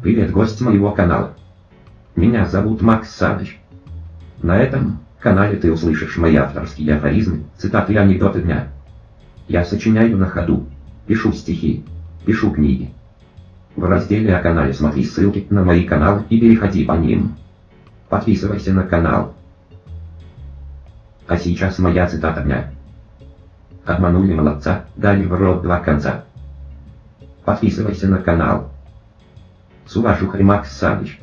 Привет, гость моего канала. Меня зовут Макс Саныч. На этом канале ты услышишь мои авторские афоризмы, цитаты и анекдоты дня. Я сочиняю на ходу, пишу стихи, пишу книги. В разделе о канале смотри ссылки на мои каналы и переходи по ним. Подписывайся на канал. А сейчас моя цитата дня. Обманули молодца, дали в рот два конца. Подписывайся на канал. С уважухой Макс Саныч.